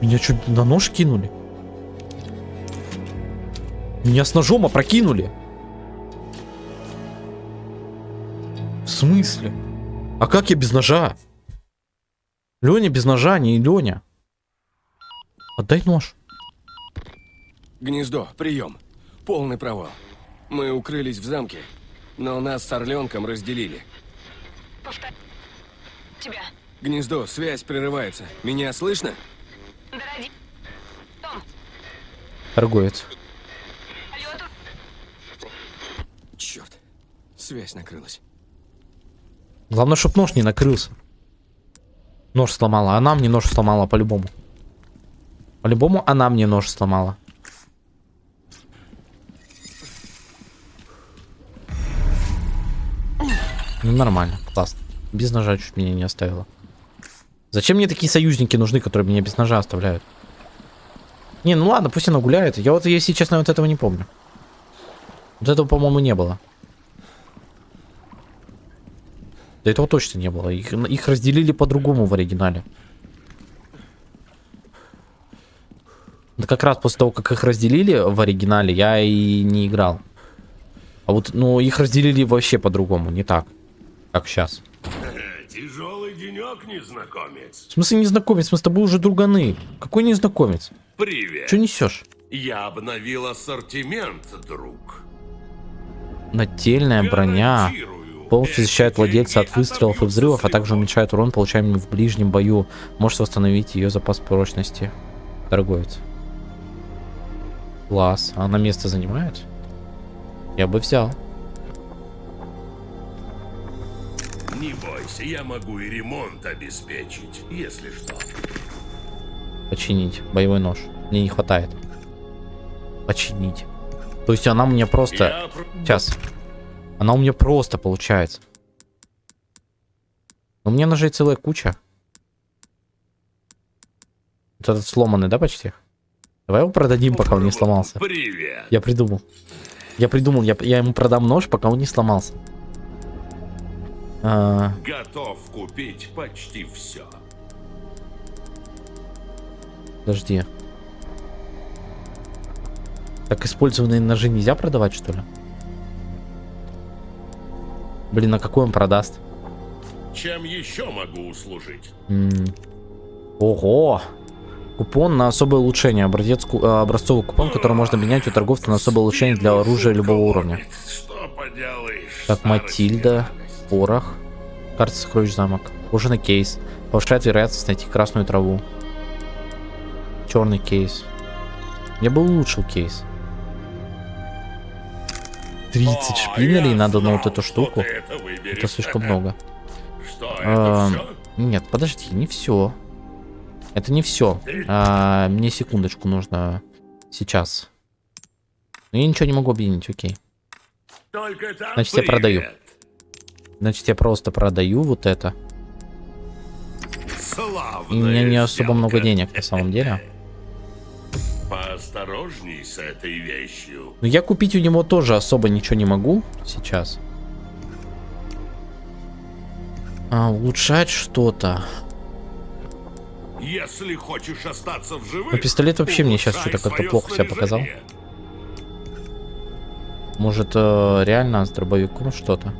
Меня что, на нож кинули? Меня с ножом опрокинули. В смысле? А как я без ножа? Леня без ножа, не Леня. Отдай нож. Гнездо, прием. Полный провал. Мы укрылись в замке, но нас с Орленком разделили. Повтор... Тебя. Гнездо, связь прерывается. Меня слышно? Дороди... Том, Торговец. алло, тут... Черт. Связь накрылась. Главное, чтоб нож не накрылся. Нож сломала. Она мне нож сломала по-любому. По-любому она мне нож сломала. Ну нормально, классно. Без ножа чуть меня не оставила. Зачем мне такие союзники нужны, которые меня без ножа оставляют? Не, ну ладно, пусть она гуляет. Я вот, если честно, вот этого не помню. Вот этого, по-моему, не было. Да этого точно не было. Их, их разделили по-другому в оригинале. Да как раз после того, как их разделили в оригинале, я и не играл. А вот, ну, их разделили вообще по-другому, не так. Как сейчас. Тяжелый денек, незнакомец. В смысле незнакомец? Мы с тобой уже друганы. Какой незнакомец? Привет. Че несешь? Я обновил ассортимент, друг. Нательная броня. Полностью защищает владельца от выстрелов и взрывов, а также уменьшает урон, получаемый в ближнем бою. Может восстановить ее запас прочности. Торговец. Класс. Она место занимает? Я бы взял. Не бойся, я могу и ремонт обеспечить, если что. Починить. Боевой нож. Мне не хватает. Починить. То есть она у меня просто... Я Сейчас. Она у меня просто получается. У меня ножей целая куча. Вот этот сломанный, да, почти? Давай его продадим, пока он не сломался. Привет. Я придумал. Я придумал, я, я ему продам нож, пока он не сломался. А, Готов купить почти все. подожди. Так использованные ножи нельзя продавать, что ли? Блин, а какой он продаст? Чем еще могу услужить? М. Ого! Купон на особое улучшение. Образец, э, образцовый купон, который можно менять у торговца на особое улучшение для оружия любого уровня. Так, Матильда. Порох, карта сокровищ замок, кожаный кейс, повышает вероятность найти красную траву. Черный кейс. Я бы улучшил кейс. 30 О, шпинелей надо на вот эту штуку. это слишком много. Что, А, это все? Нет, подожди, не все. Это не все. мне секундочку нужно сейчас. Но я ничего не могу объединить, окей. Значит, я продаю. Значит, я просто продаю вот это. И у меня не Славная особо много сделка. денег на самом деле. Поосторожней с этой вещью. Но я купить у него тоже особо ничего не могу сейчас. А, улучшать что-то. Если хочешь остаться в живых, Ну, пистолет вообще мне улучшай что-то как-то плохо себя показал. Может, э, реально с дробовиком что-то?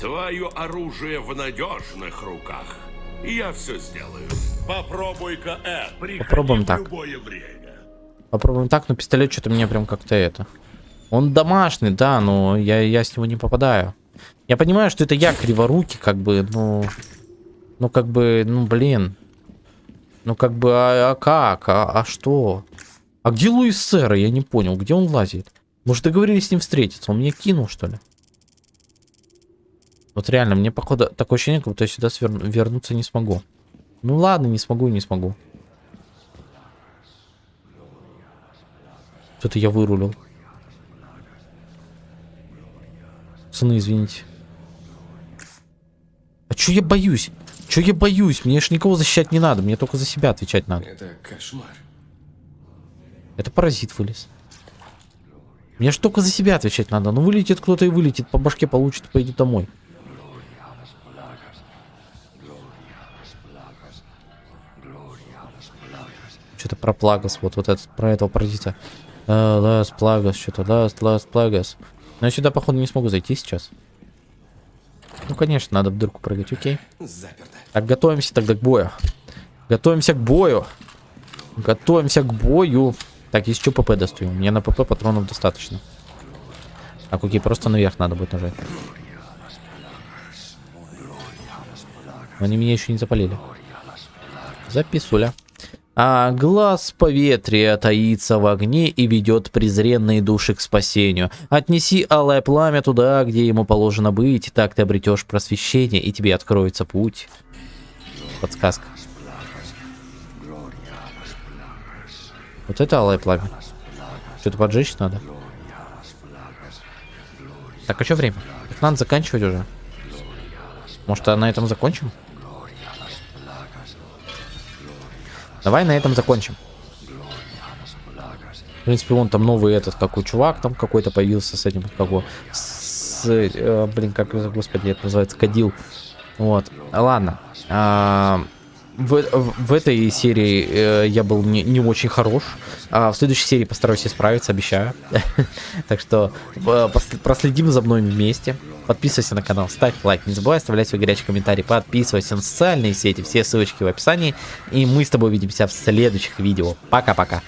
Твое оружие в надежных руках. Я все сделаю. Попробуй-ка. Приходи Попробуем так. любое время. Попробуем так, но пистолет что-то мне прям как-то это. Он домашний, да, но я, я с него не попадаю. Я понимаю, что это я криворукий, как бы, ну... Ну, как бы, ну, блин. Ну, как бы, а, а как? А, а что? А где Луис Сэра? Я не понял, где он лазит? Может, договорились с ним встретиться? Он меня кинул, что ли? Вот реально, мне, походу, такое ощущение, как будто я сюда сверну- вернуться не смогу. Ну ладно, не смогу и не смогу. Что-то я вырулил. Пацаны, извините. А чё я боюсь? Чё я боюсь? Мне ж никого защищать не надо, мне только за себя отвечать надо. Это кошмар. Это паразит вылез. Мне ж только за себя отвечать надо. Ну вылетит кто-то и вылетит, по башке получит, пойдет домой. Что-то про Plagas, вот, вот этот, про этого паразита. А, Las Plagas, что-то, Las, Las Plagas. Но я сюда, походу, не смогу зайти сейчас. Ну, конечно, надо в дырку прыгать, окей. Заперто. Так, готовимся тогда к бою. Готовимся к бою. Готовимся к бою. Так, есть что ПП достаю. Мне на ПП патронов достаточно. Так, окей, просто наверх надо будет нажать. Они меня еще не запалили. Записуля. А глаз поветрия таится в огне и ведет презренные души к спасению. Отнеси алое пламя туда, где ему положено быть, так ты обретешь просвещение, и тебе откроется путь. Подсказка. Вот это алое пламя. Что-то поджечь надо. Так, а что время? Так надо заканчивать уже. Может, а на этом закончим? Давай на этом закончим. В принципе, вон там новый этот, какой чувак там какой-то появился с этим, как его, с, э, блин, как, господи, это называется, кадил. Вот, ладно. А, в, в, этой серии э, я был не, не очень хорош. А в следующей серии постараюсь исправиться, обещаю. Так что э, проследим за мной вместе. Подписывайся на канал, ставь лайк, не забывай оставлять свой горячий комментарий, подписывайся на социальные сети, все ссылочки в описании. И мы с тобой увидимся в следующих видео. Пока-пока.